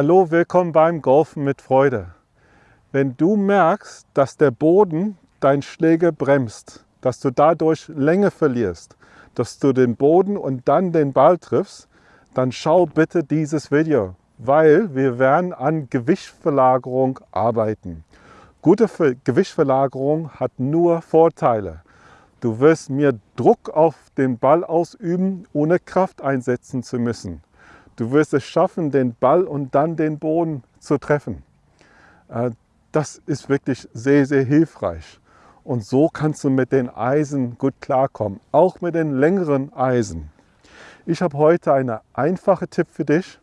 Hallo, willkommen beim Golfen mit Freude. Wenn du merkst, dass der Boden dein Schläger bremst, dass du dadurch Länge verlierst, dass du den Boden und dann den Ball triffst, dann schau bitte dieses Video, weil wir werden an Gewichtverlagerung arbeiten. Gute Gewichtverlagerung hat nur Vorteile. Du wirst mir Druck auf den Ball ausüben, ohne Kraft einsetzen zu müssen. Du wirst es schaffen, den Ball und dann den Boden zu treffen. Äh, das ist wirklich sehr, sehr hilfreich. Und so kannst du mit den Eisen gut klarkommen, auch mit den längeren Eisen. Ich habe heute einen einfachen Tipp für dich.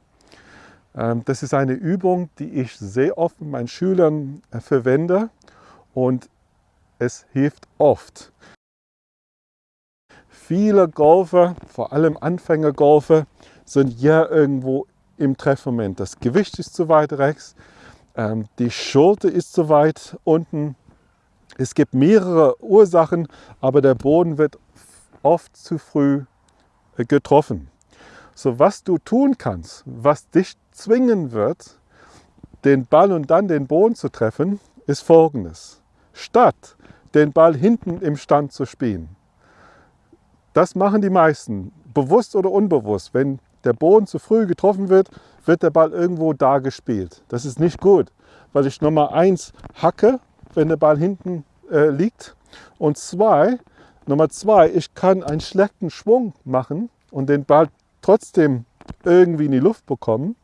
Ähm, das ist eine Übung, die ich sehr oft mit meinen Schülern äh, verwende und es hilft oft. Viele Golfer, vor allem Anfängergolfer, sind hier irgendwo im Treffmoment. Das Gewicht ist zu weit rechts, ähm, die Schulter ist zu weit unten. Es gibt mehrere Ursachen, aber der Boden wird oft zu früh äh, getroffen. So was du tun kannst, was dich zwingen wird, den Ball und dann den Boden zu treffen, ist folgendes. Statt den Ball hinten im Stand zu spielen. Das machen die meisten, bewusst oder unbewusst. Wenn der Boden zu früh getroffen wird, wird der Ball irgendwo da gespielt. Das ist nicht gut, weil ich Nummer eins hacke, wenn der Ball hinten äh, liegt. Und zwei, Nummer zwei, ich kann einen schlechten Schwung machen und den Ball trotzdem irgendwie in die Luft bekommen,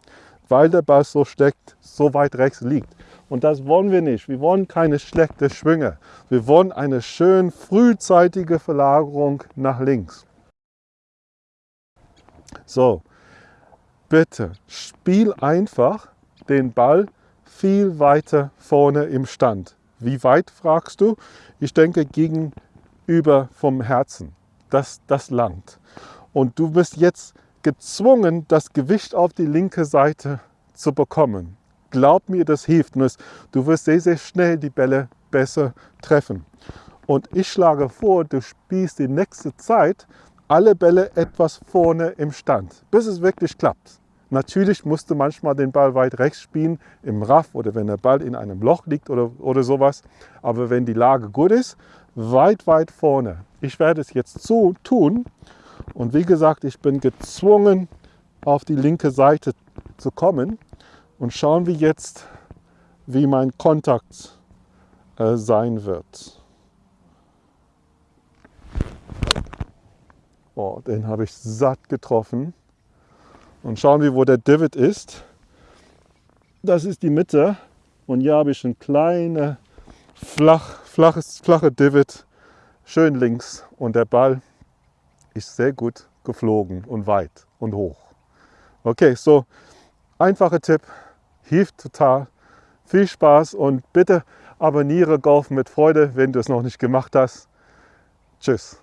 weil der Ball so steckt, so weit rechts liegt. Und das wollen wir nicht. Wir wollen keine schlechte Schwünge. Wir wollen eine schön frühzeitige Verlagerung nach links. So, bitte spiel einfach den Ball viel weiter vorne im Stand. Wie weit fragst du? Ich denke gegenüber vom Herzen. Das, das langt. Und du bist jetzt gezwungen, das Gewicht auf die linke Seite zu bekommen. Glaub mir, das hilft. Du wirst sehr, sehr schnell die Bälle besser treffen. Und ich schlage vor, du spielst die nächste Zeit alle Bälle etwas vorne im Stand, bis es wirklich klappt. Natürlich musst du manchmal den Ball weit rechts spielen, im Raff oder wenn der Ball in einem Loch liegt oder, oder sowas. Aber wenn die Lage gut ist, weit, weit vorne. Ich werde es jetzt so tun und wie gesagt, ich bin gezwungen, auf die linke Seite zu kommen und schauen wir jetzt, wie mein Kontakt äh, sein wird. Oh, den habe ich satt getroffen. Und schauen wir, wo der Divot ist. Das ist die Mitte. Und hier habe ich ein kleines, flach, flaches, flache Divot, schön links. Und der Ball ist sehr gut geflogen und weit und hoch. Okay, so einfacher Tipp, hilft total. Viel Spaß und bitte abonniere Golf mit Freude, wenn du es noch nicht gemacht hast. Tschüss.